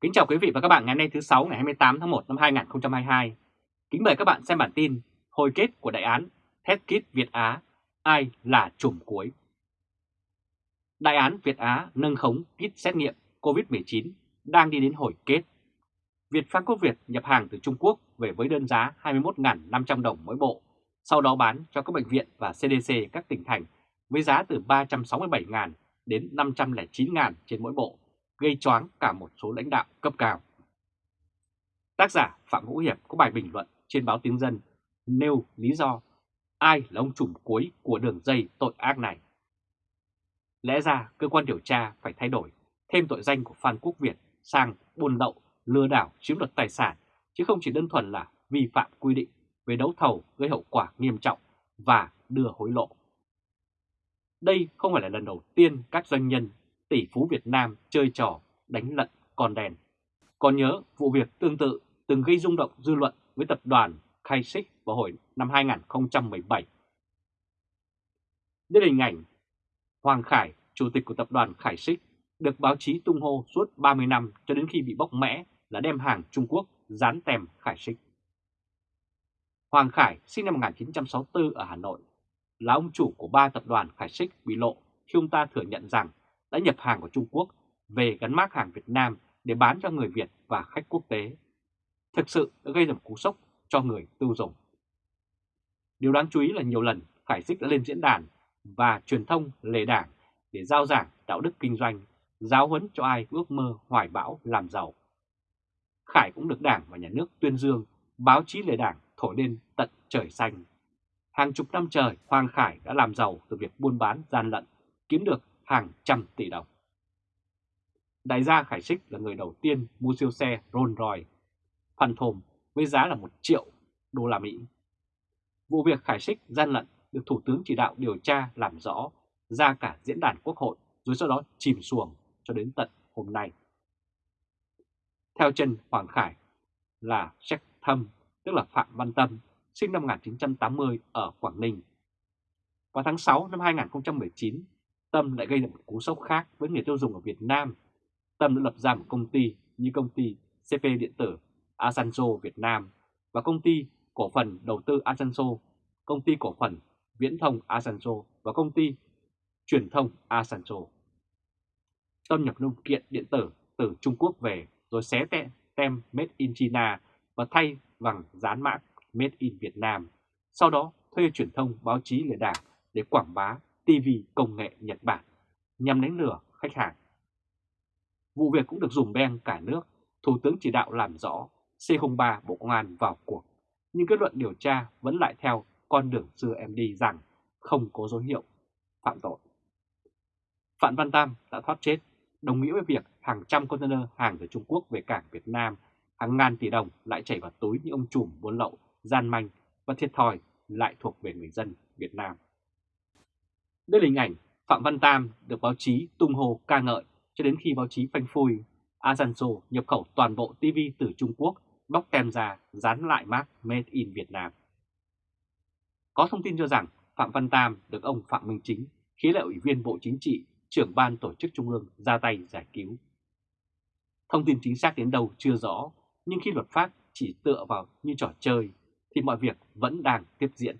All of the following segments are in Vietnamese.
Kính chào quý vị và các bạn ngày hôm nay thứ 6 ngày 28 tháng 1 năm 2022. Kính mời các bạn xem bản tin hồi kết của đại án Test Kit Việt Á, ai là chùm cuối. Đại án Việt Á nâng khống kit xét nghiệm COVID-19 đang đi đến hồi kết. Việt Phát Quốc Việt nhập hàng từ Trung Quốc về với đơn giá 21.500 đồng mỗi bộ, sau đó bán cho các bệnh viện và CDC các tỉnh thành với giá từ 367.000 đến 509.000 trên mỗi bộ gây choáng cả một số lãnh đạo cấp cao. Tác giả Phạm Vũ Hiệp có bài bình luận trên báo Tiếng Dân nêu lý do ai là ông trùm cuối của đường dây tội ác này. Lẽ ra cơ quan điều tra phải thay đổi thêm tội danh của Phan Quốc Việt sang buôn lậu, lừa đảo, chiếm đoạt tài sản, chứ không chỉ đơn thuần là vi phạm quy định về đấu thầu gây hậu quả nghiêm trọng và đưa hối lộ. Đây không phải là lần đầu tiên các doanh nhân tỷ phú Việt Nam chơi trò đánh lận con đèn. Còn nhớ vụ việc tương tự từng gây rung động dư luận với tập đoàn Khai Xích vào hồi năm 2017. Đây là hình ảnh Hoàng Khải, chủ tịch của tập đoàn Khải Xích, được báo chí tung hô suốt 30 năm cho đến khi bị bóc mẽ là đem hàng Trung Quốc dán tem Khải Xích. Hoàng Khải sinh năm 1964 ở Hà Nội, là ông chủ của ba tập đoàn Khải Xích bị lộ khi ông ta thừa nhận rằng đã nhập hàng của Trung Quốc về gắn mác hàng Việt Nam để bán cho người Việt và khách quốc tế. Thực sự đã gây ra một cú sốc cho người tiêu dùng. Điều đáng chú ý là nhiều lần Khải dích đã lên diễn đàn và truyền thông lề đảng để giao giảng đạo đức kinh doanh, giáo huấn cho ai ước mơ hoài bão làm giàu. Khải cũng được đảng và nhà nước tuyên dương, báo chí lề đảng thổi lên tận trời xanh. Hàng chục năm trời, Hoàng Khải đã làm giàu từ việc buôn bán gian lận, kiếm được hàng trăm tỷ đồng. Đại gia Khải Sích là người đầu tiên mua siêu xe Rolls Royce, Phan Thồm với giá là 1 triệu đô la Mỹ. Vụ việc Khải Sích gian lận được Thủ tướng chỉ đạo điều tra làm rõ ra cả diễn đàn quốc hội rồi sau đó chìm xuồng cho đến tận hôm nay. Theo chân Hoàng Khải là Jack Thâm, tức là Phạm Văn Tâm, sinh năm 1980 ở Quảng Ninh. Vào tháng 6 năm 2019, Tâm lại gây ra một cú sốc khác với người tiêu dùng ở Việt Nam. Tâm đã lập ra một công ty như công ty CP Điện tử Asanzo Việt Nam và công ty cổ phần đầu tư Asanzo, công ty cổ phần viễn thông Asanzo và công ty truyền thông Asanzo. Tâm nhập linh kiện điện tử từ Trung Quốc về rồi xé tem, tem Made in China và thay bằng dán mã Made in Việt Nam. Sau đó thuê truyền thông báo chí lừa đảo để quảng bá TV công nghệ Nhật Bản nhằm đánh lừa khách hàng. Vụ việc cũng được dùng beng cả nước, Thủ tướng chỉ đạo làm rõ C03 Bộ Công an vào cuộc, nhưng kết luận điều tra vẫn lại theo con đường xưa em đi rằng không có dấu hiệu phạm tội. Phạm Văn Tam đã thoát chết, đồng nghĩa với việc hàng trăm container hàng từ Trung Quốc về cảng Việt Nam, hàng ngàn tỷ đồng lại chảy vào túi những ông trùm buôn lậu, gian manh và thiệt thòi lại thuộc về người dân Việt Nam. Đây là hình ảnh Phạm Văn Tam được báo chí tung hô ca ngợi cho đến khi báo chí phanh phui Asanzo nhập khẩu toàn bộ TV từ Trung Quốc, bóc tem ra, dán lại mác Made in Việt Nam. Có thông tin cho rằng Phạm Văn Tam được ông Phạm Minh Chính, khí lệ ủy viên Bộ Chính trị, trưởng ban tổ chức Trung ương ra tay giải cứu. Thông tin chính xác đến đâu chưa rõ, nhưng khi luật pháp chỉ tựa vào như trò chơi, thì mọi việc vẫn đang tiếp diễn.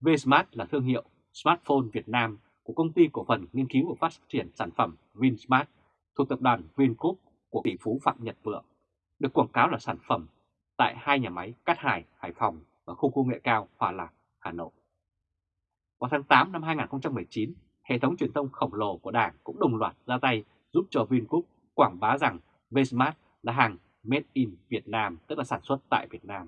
Vsmart là thương hiệu smartphone Việt Nam của công ty cổ phần nghiên cứu và phát triển sản phẩm Vinsmart thuộc tập đoàn Vingroup của tỷ phú Phạm Nhật Vượng, được quảng cáo là sản phẩm tại hai nhà máy Cát Hải, Hải Phòng và khu công nghệ cao Hòa Lạc, Hà Nội. Vào tháng 8 năm 2019, hệ thống truyền thông khổng lồ của Đảng cũng đồng loạt ra tay giúp cho Vingroup quảng bá rằng Vsmart là hàng Made in Việt Nam, tức là sản xuất tại Việt Nam.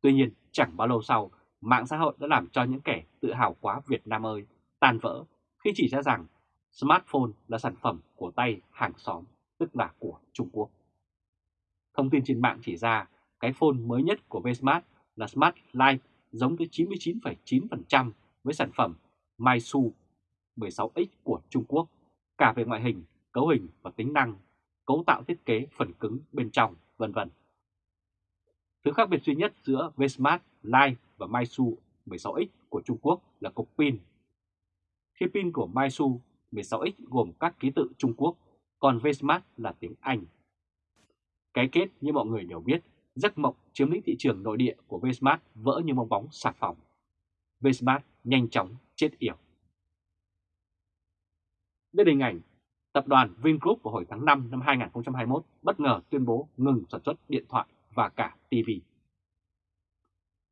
Tuy nhiên, chẳng bao lâu sau, mạng xã hội đã làm cho những kẻ tự hào quá Việt Nam ơi tan vỡ khi chỉ ra rằng smartphone là sản phẩm của tay hàng xóm, tức là của Trung Quốc. Thông tin trên mạng chỉ ra cái phone mới nhất của Vsmart là Smart Life giống tới 99,9% với sản phẩm Maisu 16X của Trung Quốc, cả về ngoại hình, cấu hình và tính năng, cấu tạo thiết kế phần cứng bên trong, vân vân. Thứ khác biệt duy nhất giữa Vsmart Lai và Maisu 16X của Trung Quốc là cục pin. Khi pin của Maisu 16X gồm các ký tự Trung Quốc còn Vsmart là tiếng Anh. Cái kết như mọi người đều biết, giấc mộng chiếm lĩnh thị trường nội địa của Vsmart vỡ như bong bóng xà phòng. Vsmart nhanh chóng chết yểu. Đây là hình ảnh tập đoàn Vingroup vào hồi tháng 5 năm 2021 bất ngờ tuyên bố ngừng sản xuất điện thoại và cả TV.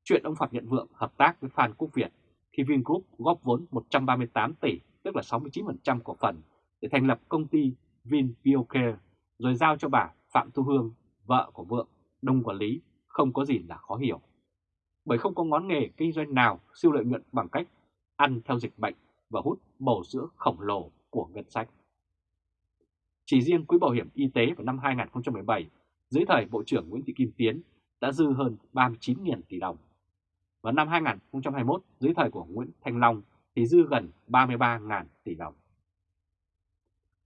Chuyện ông Phạm Nhận Vượng hợp tác với Phan Quốc Việt khi Vingroup góp vốn 138 tỷ, tức là 69% cổ phần, để thành lập công ty VinBioCare, rồi giao cho bà Phạm Thu Hương, vợ của Vượng, đông quản lý, không có gì là khó hiểu. Bởi không có ngón nghề kinh doanh nào siêu lợi nhuận bằng cách ăn theo dịch bệnh và hút bầu sữa khổng lồ của ngân sách. Chỉ riêng quỹ bảo hiểm y tế vào năm 2017, dưới thời Bộ trưởng Nguyễn Thị Kim Tiến đã dư hơn 39.000 tỷ đồng vào năm 2021, dưới thời của Nguyễn Thanh Long thì dư gần 33.000 tỷ đồng.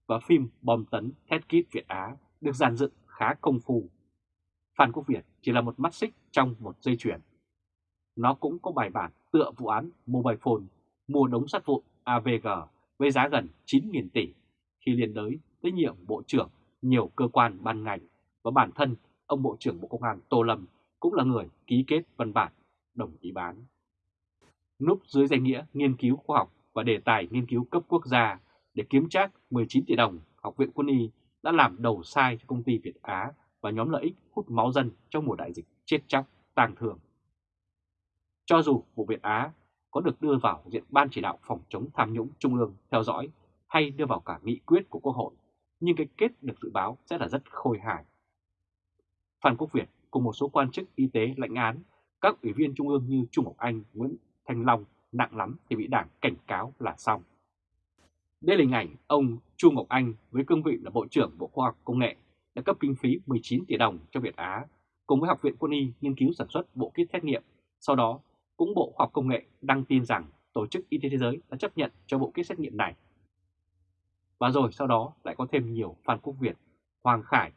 Và phim bom tấn Thét Kít Việt Á được dàn dựng khá công phu. Phan Quốc Việt chỉ là một mắt xích trong một dây chuyền. Nó cũng có bài bản tựa vụ án Mobile Phone mua đống sắt vụn AVG với giá gần 9.000 tỷ khi liên đới tới nhiệm Bộ trưởng nhiều cơ quan ban ngành và bản thân ông Bộ trưởng Bộ Công an Tô Lâm cũng là người ký kết văn bản đồng ý bán. Núp dưới danh nghĩa nghiên cứu khoa học và đề tài nghiên cứu cấp quốc gia để kiếm trác 19 tỷ đồng, Học viện Quân y đã làm đầu sai cho công ty Việt Á và nhóm lợi ích hút máu dân trong mùa đại dịch chết chóc, tàng thường. Cho dù vụ Việt Á có được đưa vào diện Ban chỉ đạo phòng chống tham nhũng Trung ương theo dõi hay đưa vào cả nghị quyết của Quốc hội, nhưng cái kết được dự báo sẽ là rất khôi hài. Phan Quốc Việt cùng một số quan chức y tế lãnh án, các ủy viên Trung ương như Trung Ngọc Anh, Nguyễn Thanh Long nặng lắm thì bị đảng cảnh cáo là xong. Đây là hình ảnh ông Chu Ngọc Anh với cương vị là Bộ trưởng Bộ Khoa học Công nghệ đã cấp kinh phí 19 tỷ đồng cho Việt Á cùng với Học viện Quân y nghiên cứu sản xuất bộ kit xét nghiệm. Sau đó, cũng Bộ Khoa học Công nghệ đăng tin rằng Tổ chức Y tế Thế giới đã chấp nhận cho bộ kit xét nghiệm này. Và rồi sau đó lại có thêm nhiều Phan Quốc Việt, Hoàng Khải,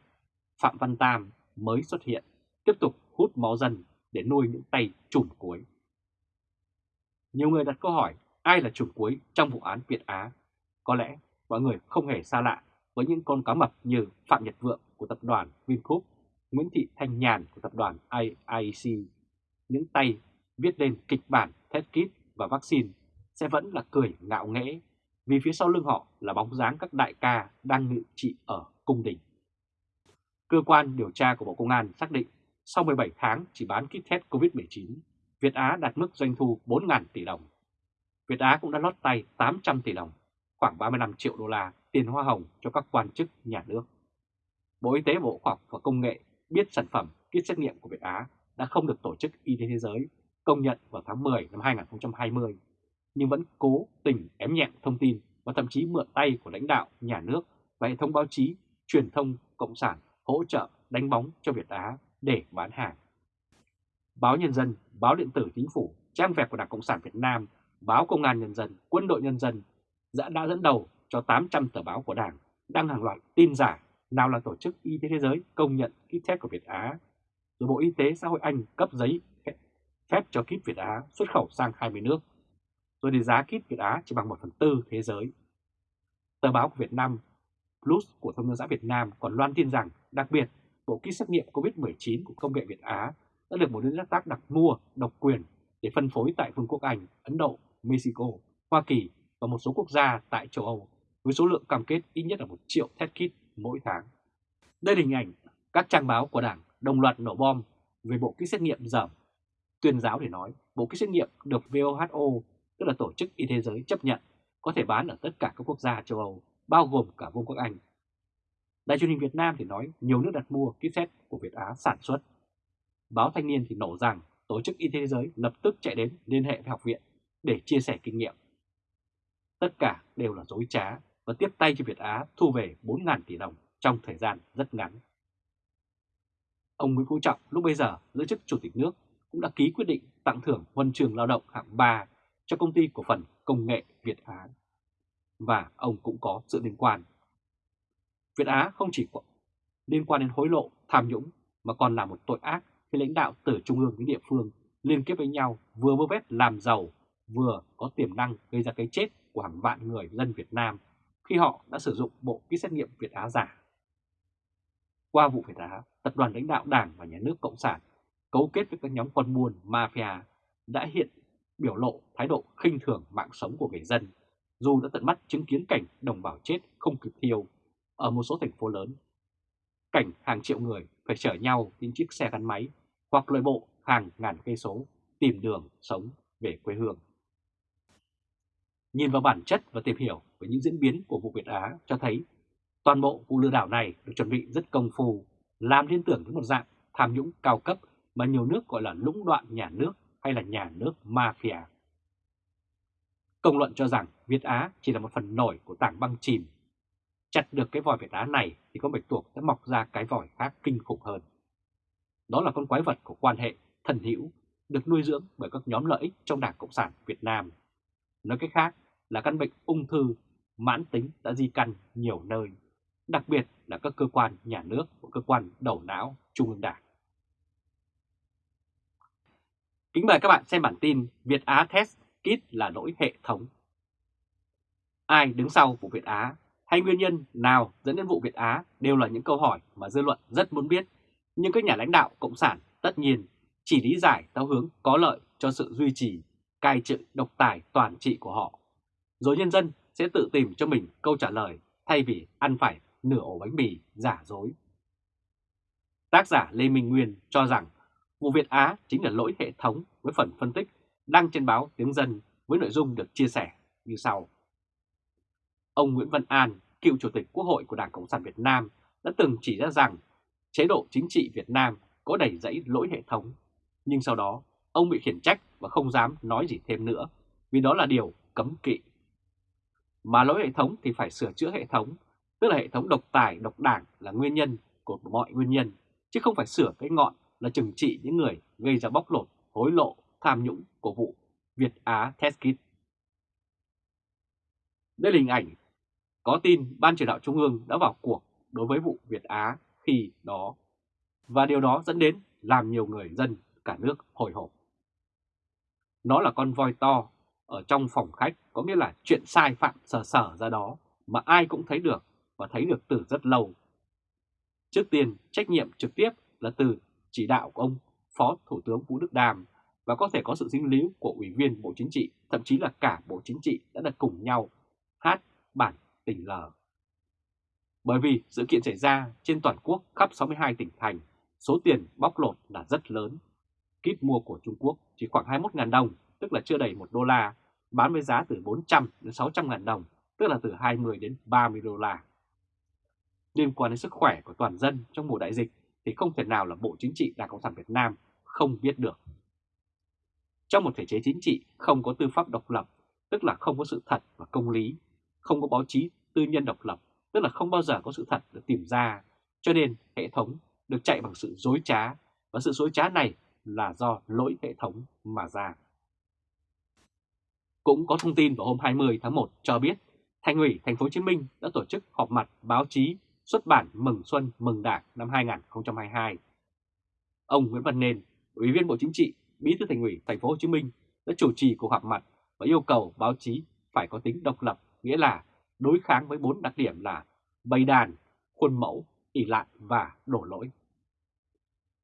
Phạm Văn Tam mới xuất hiện, tiếp tục hút máu dân để nuôi những tay trùm cuối. Nhiều người đặt câu hỏi ai là trùm cuối trong vụ án Việt Á có lẽ mọi người không hề xa lạ với những con cá mập như Phạm Nhật Vượng của tập đoàn Vingroup, Nguyễn Thị Thanh Nhàn của tập đoàn IIC. Những tay viết lên kịch bản test kit và vaccine sẽ vẫn là cười ngạo nghễ vì phía sau lưng họ là bóng dáng các đại ca đang ngự trị ở cung đình. Cơ quan điều tra của Bộ Công an xác định sau 17 tháng chỉ bán kit test COVID-19, Việt Á đạt mức doanh thu 4.000 tỷ đồng. Việt Á cũng đã lót tay 800 tỷ đồng khoảng 35 triệu đô la tiền hoa hồng cho các quan chức nhà nước. Bộ Y tế Bộ Khoa học và Công nghệ biết sản phẩm kit xét nghiệm của Việt Á đã không được Tổ chức Y tế Thế giới công nhận vào tháng 10 năm 2020, nhưng vẫn cố tình ém nhẹm thông tin và thậm chí mượn tay của lãnh đạo nhà nước và hệ thống báo chí, truyền thông cộng sản hỗ trợ đánh bóng cho Việt Á để bán hàng. Báo Nhân dân, báo điện tử chính phủ, trang web của Đảng Cộng sản Việt Nam, báo Công an Nhân dân, Quân đội Nhân dân đã, đã dẫn đầu cho 800 tờ báo của Đảng đăng hàng loạt tin giả nào là Tổ chức Y tế Thế giới công nhận kit test của Việt Á, rồi Bộ Y tế xã hội Anh cấp giấy phép cho kit Việt Á xuất khẩu sang 20 nước, rồi thì giá kit Việt Á chỉ bằng 1 phần tư thế giới. Tờ báo của Việt Nam Plus của Thông tấn xã Việt Nam còn loan tin rằng đặc biệt bộ kit xét nghiệm COVID-19 của công nghệ Việt Á đã được một đối tác đặt mua độc quyền để phân phối tại Vương quốc Anh, Ấn Độ, Mexico, Hoa Kỳ và một số quốc gia tại châu Âu với số lượng cam kết ít nhất là 1 triệu test kit mỗi tháng. Đây là hình ảnh các trang báo của Đảng đồng loạt nổ bom về bộ kit xét nghiệm giảm. Tuyên giáo để nói bộ kit xét nghiệm được WHO, tức là Tổ chức Y tế Giới chấp nhận, có thể bán ở tất cả các quốc gia châu Âu, bao gồm cả Vương quốc Anh. Đài truyền hình Việt Nam thì nói nhiều nước đặt mua kit test của Việt Á sản xuất. Báo Thanh niên thì nổ rằng Tổ chức Y tế Thế giới lập tức chạy đến liên hệ với học viện để chia sẻ kinh nghiệm. Tất cả đều là dối trá và tiếp tay cho Việt Á thu về 4.000 tỷ đồng trong thời gian rất ngắn. Ông Nguyễn Phú Trọng lúc bây giờ giữ chức Chủ tịch nước cũng đã ký quyết định tặng thưởng huân trường lao động hạng 3 cho công ty cổ phần công nghệ Việt Á. Và ông cũng có sự liên quan. Việt Á không chỉ liên quan đến hối lộ, tham nhũng mà còn là một tội ác khi lãnh đạo từ trung ương đến địa phương liên kết với nhau vừa vơ vét làm giàu vừa có tiềm năng gây ra cái chết của hàng vạn người dân Việt Nam khi họ đã sử dụng bộ kit xét nghiệm Việt Á giả. Qua vụ Việt Á, tập đoàn lãnh đạo Đảng và Nhà nước Cộng sản cấu kết với các nhóm quân buôn mafia đã hiện biểu lộ thái độ khinh thường mạng sống của người dân, dù đã tận mắt chứng kiến cảnh đồng bào chết không kịp thiêu ở một số thành phố lớn. Cảnh hàng triệu người phải chở nhau trên chiếc xe gắn máy hoặc lội bộ hàng ngàn cây số tìm đường sống về quê hương. Nhìn vào bản chất và tìm hiểu về những diễn biến của vụ Việt Á cho thấy toàn bộ vụ lừa đảo này được chuẩn bị rất công phu, làm liên tưởng đến một dạng tham nhũng cao cấp mà nhiều nước gọi là lũng đoạn nhà nước hay là nhà nước mafia. Công luận cho rằng Việt Á chỉ là một phần nổi của tảng băng chìm. Chặt được cái vòi Việt đá này thì con bạch tuộc sẽ mọc ra cái vòi khác kinh khủng hơn. Đó là con quái vật của quan hệ thần hữu được nuôi dưỡng bởi các nhóm lợi ích trong Đảng Cộng sản Việt Nam. Nói cách khác là căn bệnh ung thư mãn tính đã di căn nhiều nơi, đặc biệt là các cơ quan nhà nước và cơ quan đầu não Trung ương Đảng. Kính mời các bạn xem bản tin Việt Á Test Kit là lỗi hệ thống. Ai đứng sau vụ Việt Á hay nguyên nhân nào dẫn đến vụ Việt Á đều là những câu hỏi mà dư luận rất muốn biết. Nhưng các nhà lãnh đạo Cộng sản tất nhiên chỉ lý giải theo hướng có lợi cho sự duy trì, cai trị độc tài toàn trị của họ. Rồi nhân dân sẽ tự tìm cho mình câu trả lời thay vì ăn phải nửa ổ bánh mì giả dối. Tác giả Lê Minh Nguyên cho rằng vụ Việt Á chính là lỗi hệ thống với phần phân tích đăng trên báo Tiếng Dân với nội dung được chia sẻ như sau. Ông Nguyễn Văn An, cựu Chủ tịch Quốc hội của Đảng Cộng sản Việt Nam đã từng chỉ ra rằng chế độ chính trị Việt Nam có đầy dẫy lỗi hệ thống, nhưng sau đó ông bị khiển trách và không dám nói gì thêm nữa vì đó là điều cấm kỵ. Mà lỗi hệ thống thì phải sửa chữa hệ thống, tức là hệ thống độc tài, độc đảng là nguyên nhân của mọi nguyên nhân, chứ không phải sửa cái ngọn là trừng trị những người gây ra bóc lột, hối lộ, tham nhũng của vụ Việt Á Test Kit. Đây là hình ảnh có tin Ban chỉ đạo Trung ương đã vào cuộc đối với vụ Việt Á khi đó và điều đó dẫn đến làm nhiều người dân cả nước hồi hộp. Nó là con voi to ở trong phòng khách có nghĩa là chuyện sai phạm sờ sờ ra đó mà ai cũng thấy được và thấy được từ rất lâu. Trước tiên, trách nhiệm trực tiếp là từ chỉ đạo của ông Phó Thủ tướng Vũ Đức Đàm và có thể có sự dính líu của Ủy viên Bộ Chính trị, thậm chí là cả Bộ Chính trị đã được cùng nhau hát bản tình lờ. Bởi vì sự kiện xảy ra trên toàn quốc khắp 62 tỉnh thành, số tiền bóc lột là rất lớn. Kíp mua của Trung Quốc chỉ khoảng 21.000 đồng, tức là chưa đầy 1 đô la, bán với giá từ 400 đến 600 ngàn đồng, tức là từ 20 đến 30 đô la. Liên quan đến sức khỏe của toàn dân trong mùa đại dịch thì không thể nào là Bộ Chính trị Đảng Cộng sản Việt Nam không biết được. Trong một thể chế chính trị không có tư pháp độc lập, tức là không có sự thật và công lý, không có báo chí tư nhân độc lập, tức là không bao giờ có sự thật được tìm ra, cho nên hệ thống được chạy bằng sự dối trá, và sự dối trá này là do lỗi hệ thống mà ra. Cũng có thông tin vào hôm 20 tháng 1 cho biết Thành ủy Thành phố Hồ Chí Minh đã tổ chức họp mặt báo chí xuất bản Mừng Xuân Mừng Đảng năm 2022. Ông Nguyễn Văn Nên, Ủy viên Bộ Chính trị, Bí thư Thành ủy Thành phố Hồ Chí Minh đã chủ trì cuộc họp mặt và yêu cầu báo chí phải có tính độc lập, nghĩa là đối kháng với bốn đặc điểm là bày đàn, khuôn mẫu, ỉ lại và đổ lỗi.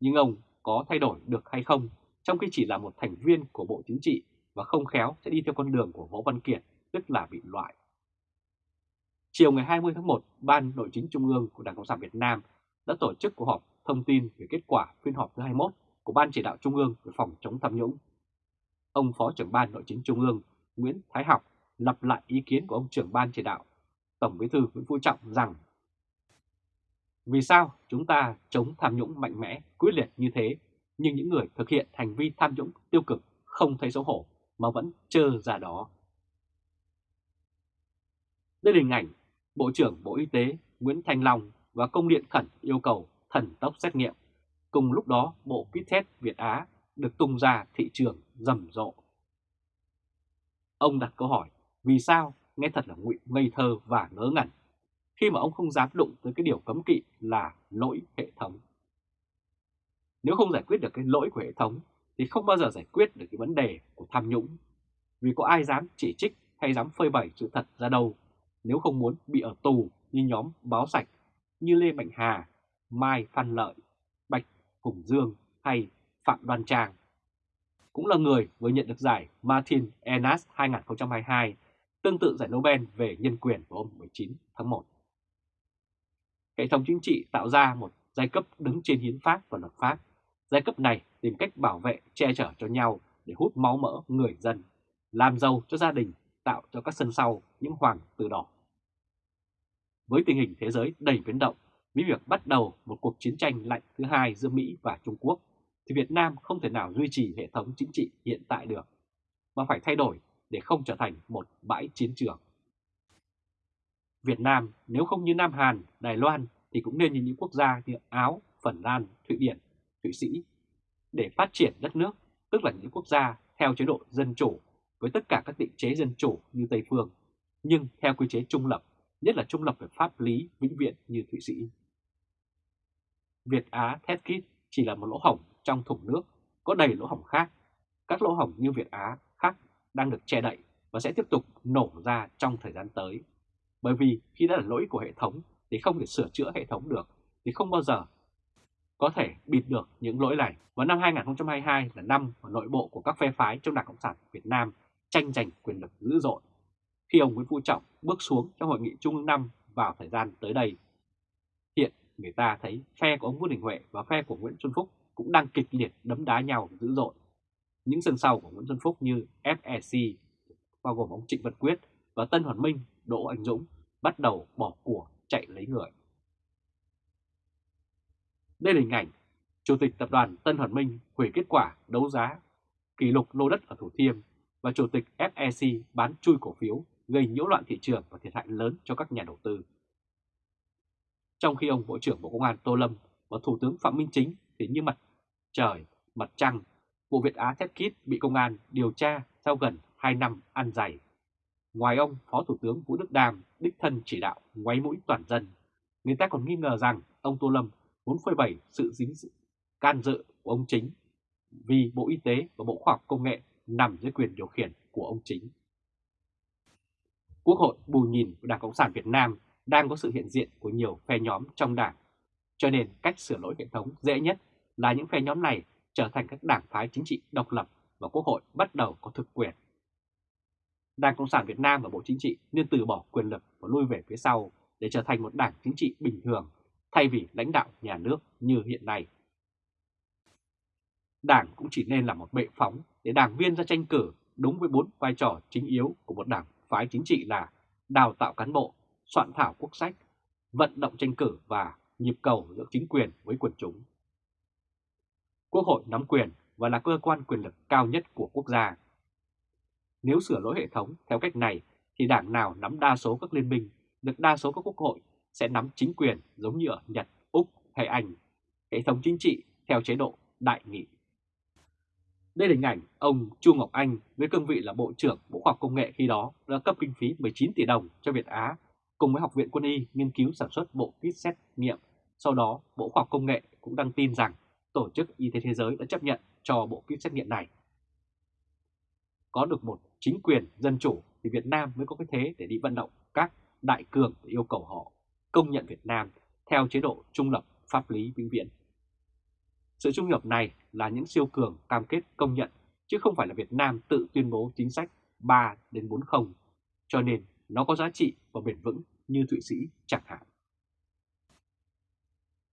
Nhưng ông có thay đổi được hay không trong khi chỉ là một thành viên của Bộ Chính trị và không khéo sẽ đi theo con đường của Võ Văn Kiệt, tức là bị loại. Chiều ngày 20 tháng 1, Ban Nội chính Trung ương của Đảng Cộng sản Việt Nam đã tổ chức cuộc họp thông tin về kết quả phiên họp thứ 21 của Ban Chỉ đạo Trung ương về phòng chống tham nhũng. Ông Phó trưởng Ban Nội chính Trung ương Nguyễn Thái Học lặp lại ý kiến của ông trưởng Ban Chỉ đạo Tổng Bí thư Nguyễn Phú Trọng rằng Vì sao chúng ta chống tham nhũng mạnh mẽ, quyết liệt như thế, nhưng những người thực hiện hành vi tham nhũng tiêu cực không thấy xấu hổ mà vẫn trơ ra đó. Đây là hình ảnh Bộ trưởng Bộ Y tế Nguyễn Thanh Long và công điện khẩn yêu cầu thần tốc xét nghiệm. Cùng lúc đó, bộ kit test Việt Á được tung ra thị trường rầm rộ. Ông đặt câu hỏi, vì sao nghe thật là ngụy ngây thơ và ngớ ngẩn, khi mà ông không dám đụng tới cái điều cấm kỵ là lỗi hệ thống. Nếu không giải quyết được cái lỗi của hệ thống thì không bao giờ giải quyết được cái vấn đề của tham nhũng. Vì có ai dám chỉ trích hay dám phơi bày sự thật ra đâu nếu không muốn bị ở tù như nhóm báo sạch như Lê Mạnh Hà, Mai Phan Lợi, Bạch Hùng Dương hay Phạm Đoan Trang. Cũng là người vừa nhận được giải Martin Enas 2022, tương tự giải Nobel về nhân quyền vào hôm 19 tháng 1. Hệ thống chính trị tạo ra một giai cấp đứng trên hiến pháp và luật pháp. Giai cấp này tìm cách bảo vệ, che chở cho nhau để hút máu mỡ người dân, làm giàu cho gia đình, tạo cho các sân sau những hoàng tử đỏ. Với tình hình thế giới đầy biến động, với việc bắt đầu một cuộc chiến tranh lạnh thứ hai giữa Mỹ và Trung Quốc, thì Việt Nam không thể nào duy trì hệ thống chính trị hiện tại được, mà phải thay đổi để không trở thành một bãi chiến trường. Việt Nam nếu không như Nam Hàn, Đài Loan thì cũng nên như những quốc gia như Áo, Phần Lan, Thụy Điển, Thụy Sĩ để phát triển đất nước, tức là những quốc gia theo chế độ dân chủ với tất cả các định chế dân chủ như Tây Phương, nhưng theo quy chế trung lập, nhất là trung lập về pháp lý vĩnh viễn như Thụy Sĩ. Việt Á thét Kit chỉ là một lỗ hổng trong thùng nước, có đầy lỗ hổng khác. Các lỗ hổng như Việt Á khác đang được che đậy và sẽ tiếp tục nổ ra trong thời gian tới. Bởi vì khi đã là lỗi của hệ thống thì không thể sửa chữa hệ thống được thì không bao giờ có thể bịt được những lỗi này. Và năm 2022 là năm mà nội bộ của các phe phái trong Đảng Cộng sản Việt Nam tranh giành quyền lực dữ dội. Khi ông Nguyễn Phú Trọng bước xuống trong hội nghị Trung ương 5 vào thời gian tới đây, hiện người ta thấy phe của ông Vương Đình Huệ và phe của Nguyễn Xuân Phúc cũng đang kịch liệt đấm đá nhau dữ dội. Những sân sau của Nguyễn Xuân Phúc như FEC, bao gồm ông Trịnh Văn Quyết và Tân Hoàn Minh, Đỗ Anh Dũng bắt đầu bỏ của chạy lấy người. Đây là hình ảnh Chủ tịch Tập đoàn Tân Hoàn Minh hủy kết quả đấu giá kỷ lục lô đất ở Thủ Thiêm và Chủ tịch FEC bán chui cổ phiếu gây nhiễu loạn thị trường và thiệt hại lớn cho các nhà đầu tư. Trong khi ông Bộ trưởng Bộ Công an Tô Lâm và Thủ tướng Phạm Minh Chính thì như mặt trời, mặt trăng, vụ Việt Á Test Kit bị công an điều tra sau gần 2 năm ăn dày. Ngoài ông, Phó Thủ tướng Vũ Đức đàm đích thân chỉ đạo ngoáy mũi toàn dân, người ta còn nghi ngờ rằng ông Tô Lâm muốn phơi bày sự dính dự, can dự của ông Chính vì Bộ Y tế và Bộ Khoa học Công nghệ nằm dưới quyền điều khiển của ông Chính. Quốc hội bù nhìn của Đảng Cộng sản Việt Nam đang có sự hiện diện của nhiều phe nhóm trong đảng, cho nên cách sửa lỗi hệ thống dễ nhất là những phe nhóm này trở thành các đảng phái chính trị độc lập và Quốc hội bắt đầu có thực quyền. Đảng Cộng sản Việt Nam và Bộ Chính trị nên từ bỏ quyền lực và lui về phía sau để trở thành một đảng chính trị bình thường thay vì lãnh đạo nhà nước như hiện nay. Đảng cũng chỉ nên là một bệ phóng để đảng viên ra tranh cử đúng với bốn vai trò chính yếu của một đảng phái chính trị là đào tạo cán bộ, soạn thảo quốc sách, vận động tranh cử và nhịp cầu giữa chính quyền với quần chúng. Quốc hội nắm quyền và là cơ quan quyền lực cao nhất của quốc gia. Nếu sửa lỗi hệ thống theo cách này thì đảng nào nắm đa số các liên minh, được đa số các quốc hội sẽ nắm chính quyền giống như ở Nhật, Úc hay Anh, hệ thống chính trị theo chế độ đại nghị. Đây là hình ảnh ông Chu Ngọc Anh với cương vị là Bộ trưởng Bộ Khoa học Công nghệ khi đó đã cấp kinh phí 19 tỷ đồng cho Việt Á cùng với Học viện Quân y nghiên cứu sản xuất bộ kit xét nghiệm. Sau đó, Bộ Khoa học Công nghệ cũng đăng tin rằng Tổ chức Y tế Thế giới đã chấp nhận cho bộ kit xét nghiệm này. Có được một chính quyền dân chủ thì Việt Nam mới có cái thế để đi vận động các đại cường để yêu cầu họ công nhận Việt Nam theo chế độ trung lập pháp lý vĩnh viễn. Sự trung lập này là những siêu cường cam kết công nhận, chứ không phải là Việt Nam tự tuyên bố chính sách 3 đến 40, cho nên nó có giá trị và bền vững như Thụy Sĩ chẳng hạn.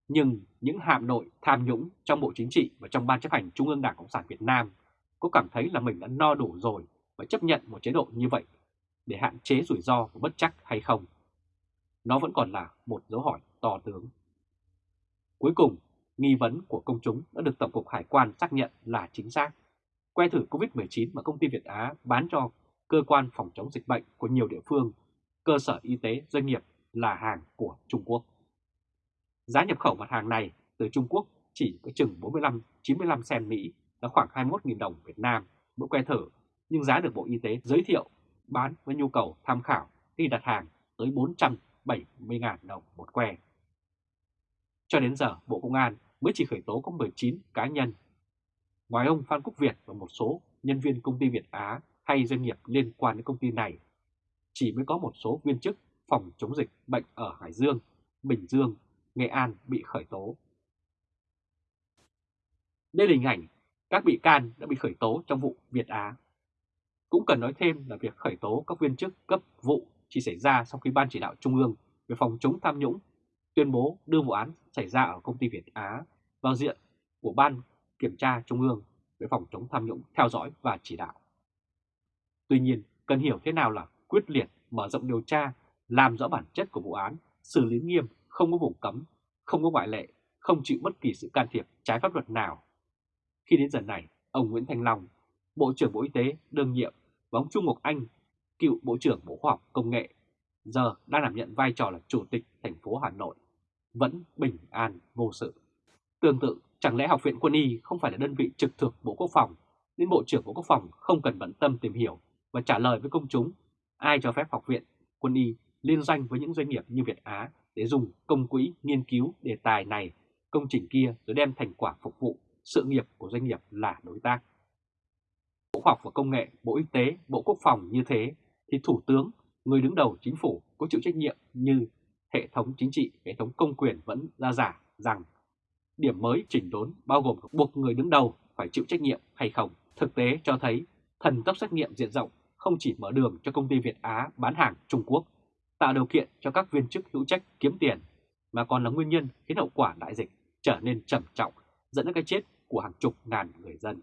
Nhưng những hạm nội tham nhũng trong Bộ Chính trị và trong Ban chấp hành Trung ương Đảng Cộng sản Việt Nam có cảm thấy là mình đã no đủ rồi và chấp nhận một chế độ như vậy để hạn chế rủi ro và bất chắc hay không? Nó vẫn còn là một dấu hỏi to tướng. Cuối cùng, nghi vấn của công chúng đã được Tổng cục Hải quan xác nhận là chính xác. Que thử COVID-19 mà công ty Việt Á bán cho cơ quan phòng chống dịch bệnh của nhiều địa phương, cơ sở y tế, doanh nghiệp là hàng của Trung Quốc. Giá nhập khẩu mặt hàng này từ Trung Quốc chỉ có chừng 45-95 sen Mỹ là khoảng 21.000 đồng Việt Nam mỗi que thử, nhưng giá được Bộ Y tế giới thiệu bán với nhu cầu tham khảo khi đặt hàng tới 470.000 đồng một que. Cho đến giờ, Bộ Công an mới chỉ khởi tố có 19 cá nhân. Ngoài ông Phan Quốc Việt và một số nhân viên công ty Việt Á hay doanh nghiệp liên quan đến công ty này, chỉ mới có một số viên chức phòng chống dịch bệnh ở Hải Dương, Bình Dương, Nghệ An bị khởi tố. Đây là hình ảnh các bị can đã bị khởi tố trong vụ Việt Á. Cũng cần nói thêm là việc khởi tố các viên chức cấp vụ chỉ xảy ra sau khi Ban chỉ đạo Trung ương về phòng chống tham nhũng tuyên bố đưa vụ án xảy ra ở công ty Việt Á vào diện của Ban Kiểm tra Trung ương về phòng chống tham nhũng theo dõi và chỉ đạo. Tuy nhiên, cần hiểu thế nào là quyết liệt mở rộng điều tra, làm rõ bản chất của vụ án, xử lý nghiêm, không có vùng cấm, không có ngoại lệ, không chịu bất kỳ sự can thiệp trái pháp luật nào. Khi đến giờ này, ông Nguyễn Thành Long, Bộ trưởng Bộ Y tế đương nhiệm và ông Trung Ngọc Anh, cựu Bộ trưởng Bộ Khoa học Công nghệ, giờ đang đảm nhận vai trò là Chủ tịch thành phố Hà Nội, vẫn bình an vô sự. Tương tự, chẳng lẽ Học viện Quân y không phải là đơn vị trực thuộc Bộ Quốc phòng, nên Bộ trưởng Bộ Quốc phòng không cần bận tâm tìm hiểu và trả lời với công chúng ai cho phép Học viện Quân y liên danh với những doanh nghiệp như Việt Á để dùng công quỹ nghiên cứu đề tài này, công trình kia rồi đem thành quả phục vụ sự nghiệp của doanh nghiệp là đối tác. Bộ Khoa học và Công nghệ, Bộ Y tế, Bộ Quốc phòng như thế thì Thủ tướng, người đứng đầu chính phủ có chịu trách nhiệm như hệ thống chính trị, hệ thống công quyền vẫn ra giả rằng điểm mới chỉnh đốn bao gồm buộc người đứng đầu phải chịu trách nhiệm hay không. Thực tế cho thấy thần tốc xét nghiệm diện rộng không chỉ mở đường cho công ty Việt Á bán hàng Trung Quốc, tạo điều kiện cho các viên chức hữu trách kiếm tiền, mà còn là nguyên nhân khiến hậu quả đại dịch trở nên trầm trọng, dẫn đến cái chết của hàng chục ngàn người dân.